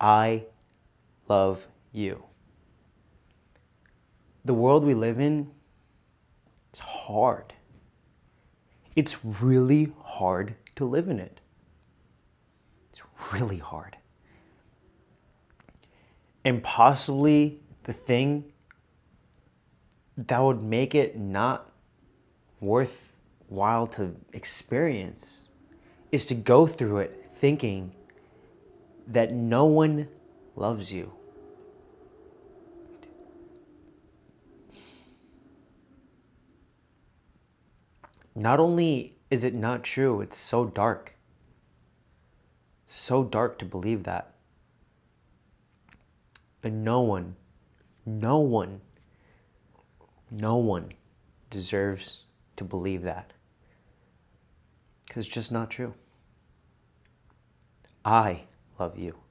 I love you. The world we live in is hard. It's really hard to live in it. It's really hard. And possibly the thing that would make it not worthwhile to experience is to go through it thinking that no one loves you. Not only is it not true, it's so dark. So dark to believe that. And no one, no one, no one deserves to believe that. Because it's just not true. I love you.